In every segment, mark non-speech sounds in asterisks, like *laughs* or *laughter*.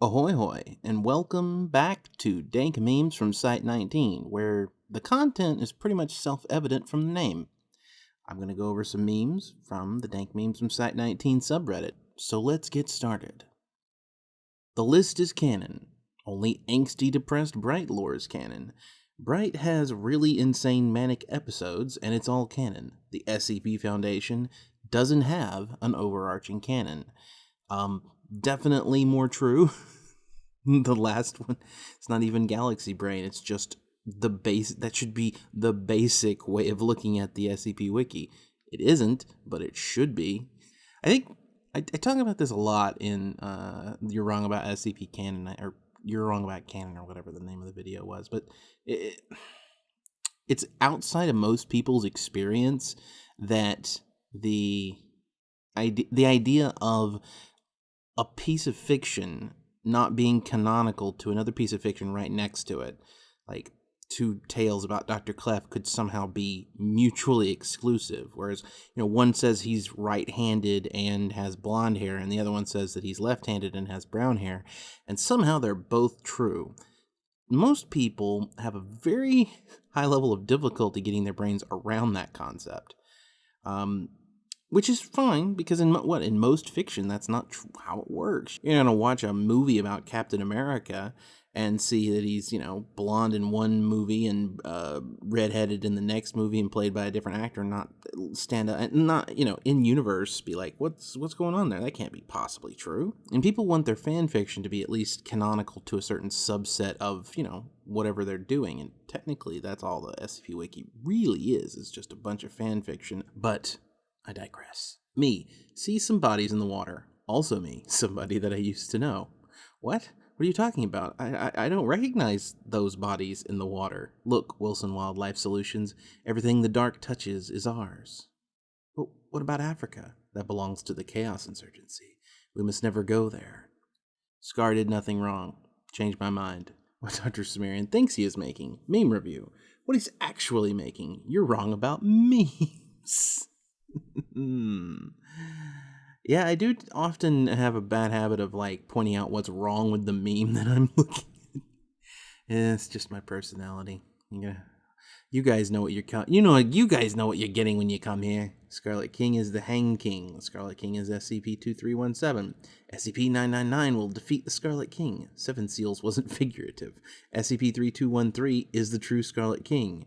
Ahoy hoy, and welcome back to Dank Memes from Site 19, where the content is pretty much self-evident from the name. I'm going to go over some memes from the Dank Memes from Site 19 subreddit, so let's get started. The list is canon. Only angsty depressed Bright lore is canon. Bright has really insane manic episodes, and it's all canon. The SCP Foundation doesn't have an overarching canon. Um, definitely more true. *laughs* the last one, it's not even Galaxy Brain. It's just the base. That should be the basic way of looking at the SCP Wiki. It isn't, but it should be. I think I, I talk about this a lot in uh, "You're Wrong About SCP Canon" or "You're Wrong About Canon" or whatever the name of the video was. But it, it's outside of most people's experience that the idea the idea of a piece of fiction not being canonical to another piece of fiction right next to it, like two tales about Dr. Clef could somehow be mutually exclusive. Whereas, you know, one says he's right handed and has blonde hair, and the other one says that he's left handed and has brown hair, and somehow they're both true. Most people have a very *laughs* high level of difficulty getting their brains around that concept. Um, which is fine because in what in most fiction that's not how it works. You're gonna watch a movie about captain america and see that he's you know blonde in one movie and uh, redheaded in the next movie and played by a different actor not stand up and not you know in universe be like what's what's going on there? That can't be possibly true. And people want their fan fiction to be at least canonical to a certain subset of you know whatever they're doing. And technically that's all the scp wiki really is is just a bunch of fan fiction. But I digress. Me, see some bodies in the water. Also me, *laughs* somebody that I used to know. What? What are you talking about? I, I, I don't recognize those bodies in the water. Look, Wilson Wildlife Solutions, everything the dark touches is ours. But what about Africa? That belongs to the Chaos Insurgency. We must never go there. Scar did nothing wrong. Changed my mind. *laughs* What Dr. Sumerian thinks he is making. Meme review. What he's actually making. You're wrong about *laughs* memes. *laughs* yeah, I do often have a bad habit of like pointing out what's wrong with the meme *laughs* that I'm looking at. Eh, it's just my personality. You, you guys know what you're you know you guys know what you're getting when you come here. Scarlet King is the Hang King. Scarlet King is SCP-2317. SCP-999 will defeat the Scarlet King. Seven Seals wasn't *laughs* figurative. SCP-3213 is the true Scarlet King.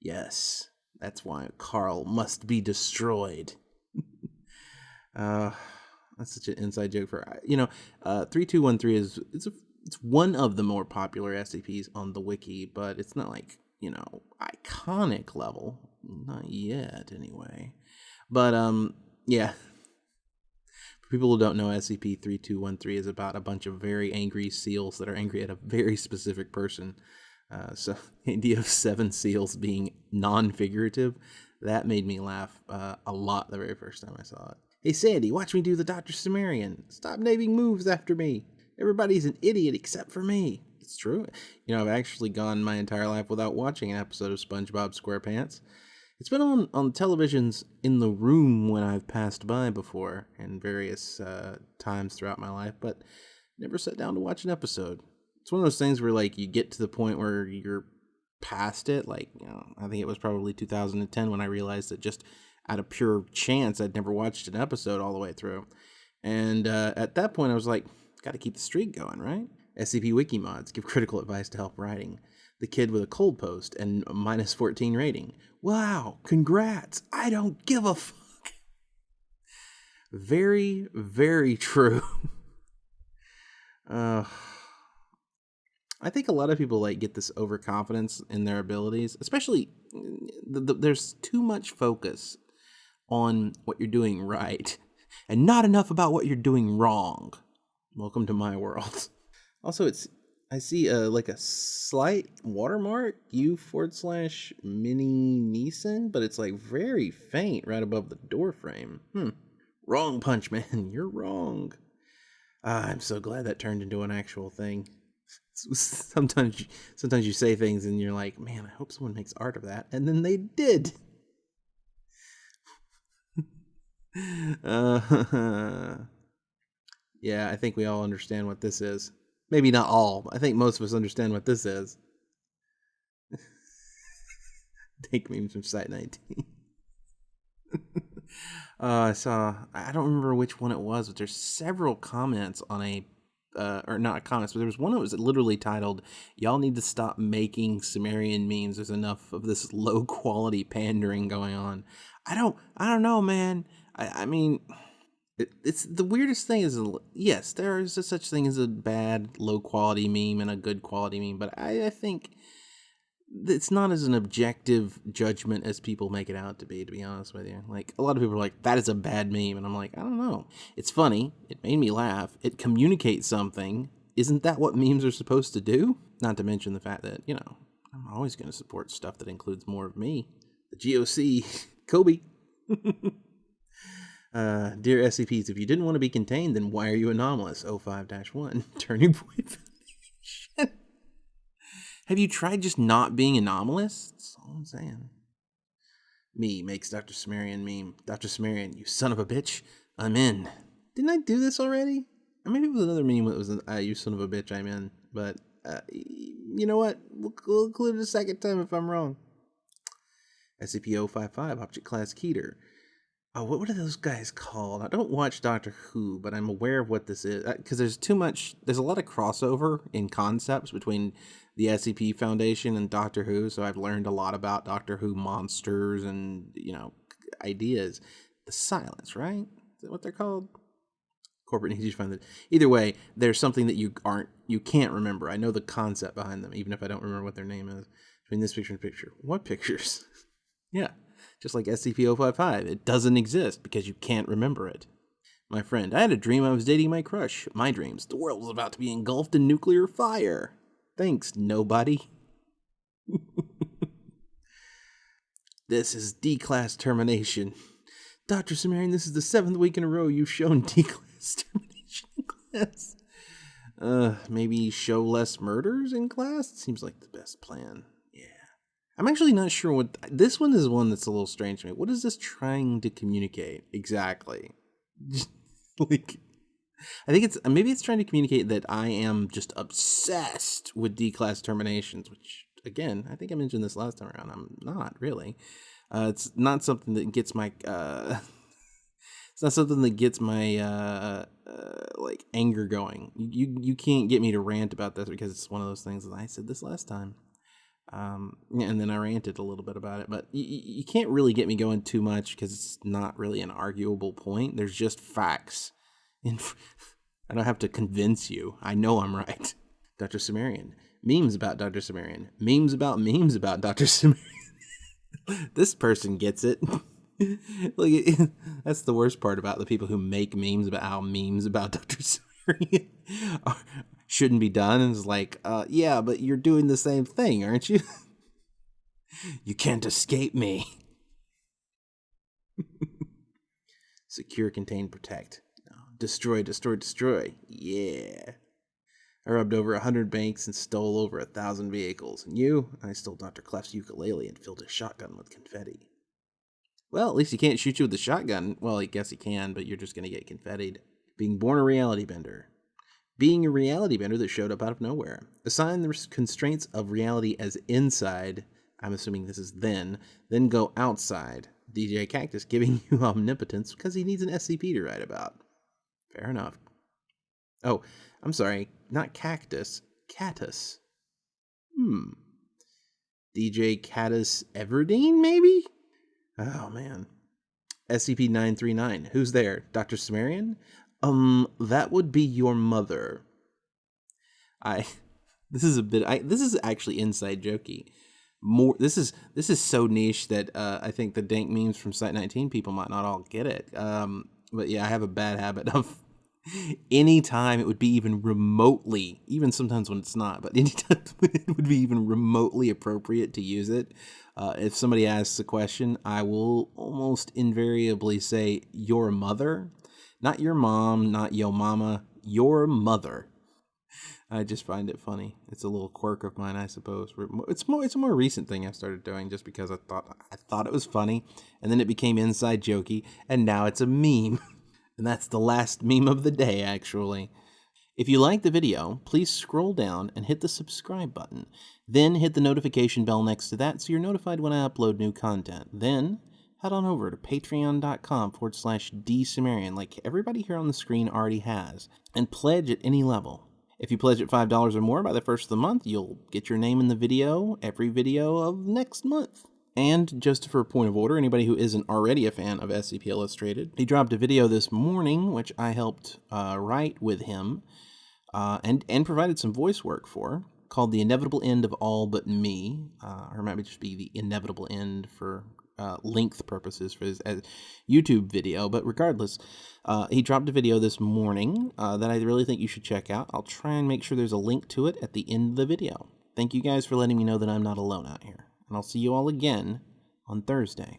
Yes, that's why Carl must be destroyed. *laughs* uh, that's such an inside joke for you know. Uh, three two one three is it's a, it's one of the more popular SCPs on the wiki, but it's not like you know iconic level, not yet anyway. But um, yeah. People who don't know, SCP three two one three is about a bunch of very angry seals that are angry at a very specific person uh, so *laughs* the idea of seven seals being non-figurative, that made me laugh uh, a lot the very first time I saw it. Hey Sandy, watch me do the Dr. Sumerian. Stop naming moves after me. Everybody's an idiot except for me. It's true. You know, I've actually gone my entire life without watching an episode of SpongeBob SquarePants. It's been on, on televisions in the room when I've passed by before in various uh, times throughout my life, but never sat down to watch an episode it's one of those things where like you get to the point where you're past it. Like you know, I think it was probably 2010 when I realized that just out of pure chance I'd never watched an episode all the way through, and uh, at that point I was like, got to keep the streak going, right? SCP Wiki mods give *laughs* critical advice to help writing. The kid with a cold post and minus 14 rating. Wow, congrats! I don't give a fuck. Very, very *laughs* true. uh, I think a lot of people like get this overconfidence in their abilities, especially the, the, there's too much focus on what you're doing right *laughs* and not enough about what you're doing wrong. Welcome to my world. *laughs* Also, it's I see a like a slight watermark U forward slash mini Neeson, but it's like very faint right above the door frame. Hmm. Wrong punch, *laughs* man. You're wrong. Ah, I'm so glad that turned into an actual thing *laughs* sometimes sometimes you say things and you're like, man, I hope someone makes art of that, and then they did. *laughs* uh, *laughs* yeah, I think we all understand what this is. Maybe not all. I think most of us understand what this is. Dank memes from Site 19. uh, I saw, I don't remember which one it was, but there's several comments on a, uh, or not comments, but there was one that was literally titled, Y'all need to stop making Sumerian memes. There's enough of this *laughs* low quality pandering going on. I don't, I don't know, man. I, I mean, it, it's the weirdest thing is, yes, there is a such thing as a bad low quality meme and a good quality meme, but I, I think it's not as an objective judgment as people make it out to be to be honest with you. Like a lot of people are like that is a bad meme and i'm like i don't know. It's funny. It made me laugh. It communicates something. Isn't that what memes are supposed to do? Not to mention the fact that you know i'm always going to support stuff that includes more of me. The goc *laughs* kobe. *laughs* Uh, dear scps if you didn't want to be contained then why are you anomalous? 05-1 turning point have you tried just not being anomalous? That's all I'm saying. Me makes Dr. Sumerian meme. Dr. Sumerian, you son of a bitch. I'm in. Didn't I do this already? Maybe it was another meme that was, uh, you son of a bitch, I'm in. But, uh, you know what? We'll, we'll include it a second time if I'm wrong. SCP-055, Object Class Keter. Oh, what, what are those guys called? I don't watch Doctor Who, but I'm aware of what this is. Because uh, there's too much, there's a lot of crossover in concepts between the SCP Foundation and Doctor Who, so I've learned a lot about Doctor Who monsters and you know ideas. The Silence, right? Is that what they're called? Corporate needs to find that. Either way, there's something that you aren't, you can't remember. I know the concept behind them, even if I don't remember what their name is. Between this picture and picture, what pictures? *laughs* yeah, just like SCP-055, it doesn't exist because you can't remember it. My friend, I had a dream I was dating my crush. My dreams, the world was about to be engulfed in nuclear fire. Thanks, nobody. *laughs* this is D class termination. Dr. Sumerian, this is the seventh week in a row you've shown *laughs* D class termination in class. Uh, maybe show less murders in class? Seems like the best plan. I'm actually not sure what. This one is one that's a little strange to me. What is this trying to communicate exactly? *laughs* like, I think it's maybe it's trying to communicate that I am just obsessed with D class terminations, which again, I think I mentioned this last time around. I'm not really. Uh, it's not something that gets my uh, *laughs* it's not something that gets my uh, uh, like anger going. You you can't get me to rant about this because it's one of those things that I said this last time. Um, and then I ranted a little bit about it, but you, you can't really get me going too much because it's not really an arguable point. There's just facts in, *laughs* I don't have to convince you. I know I'm right. *laughs* Dr. Sumerian. Memes about Dr. Sumerian. Memes about memes about Dr. *laughs* Sumerian. this person gets it. like that's the worst part about the people who make memes about how memes about Dr. Sumerian shouldn't be done. And it's like, uh, yeah, but you're doing the same thing, aren't you? *laughs* you can't escape me. *laughs* Secure, contain, protect. Destroy, destroy, destroy. Yeah. I robbed over a hundred banks and stole over a thousand vehicles. And you? I stole Dr. Clef's ukulele and filled his shotgun with confetti. Well, at least he can't shoot you with a shotgun. Well, I guess he can, but you're just going to get confettied. Being born a reality bender. Being a reality bender that showed up out of nowhere. Assign the constraints of reality as inside. I'm assuming this is then. Then go outside. DJ Cactus giving *laughs* you omnipotence because he needs an SCP to write about. Fair enough. Oh, I'm sorry, not cactus, catus. Hmm. DJ Catus Everdeen, maybe? Oh, man. SCP 939. Who's there? Dr. Sumerian? Um, that would be your mother. I. *laughs* This is a bit. I. This is actually inside jokey. More. This is this is so niche that uh, I think the dank memes from Site 19 people might not all get it. Um, but yeah, I have a bad habit of *laughs* anytime it would be even remotely, even sometimes when it's not, but *laughs* anytime it would be even remotely appropriate to use it. Uh, if somebody asks a question, I will almost invariably say your mother, not your mom, not yo mama, your mother. I just find it funny. It's a little quirk of mine, I suppose. It's more it's a more recent thing I've started doing just because I thought I thought it was funny, and then it became inside jokey, and now it's a meme. *laughs* And that's the last meme of the day, actually. If you like the video, please scroll down and hit the subscribe button. Then hit the notification bell next to that so you're notified when I upload new content. Then head on over to patreon.com forward slash dsumerian like everybody here on the screen already has and pledge at any level. If you pledge at $5 or more by the first of the month, you'll get your name in the video every video of next month. And just for a point of order, anybody who isn't already a fan of SCP Illustrated, he dropped a video this morning, which I helped uh, write with him uh, and, and provided some voice work for, called The Inevitable End of All But Me, uh, or it might just be The Inevitable End for uh, length purposes for his YouTube video. But regardless, uh, he dropped a video this morning uh, that I really think you should check out. I'll try and make sure there's a link to it at the end of the video. Thank you guys for letting me know that I'm not alone out here and I'll see you all again on Thursday.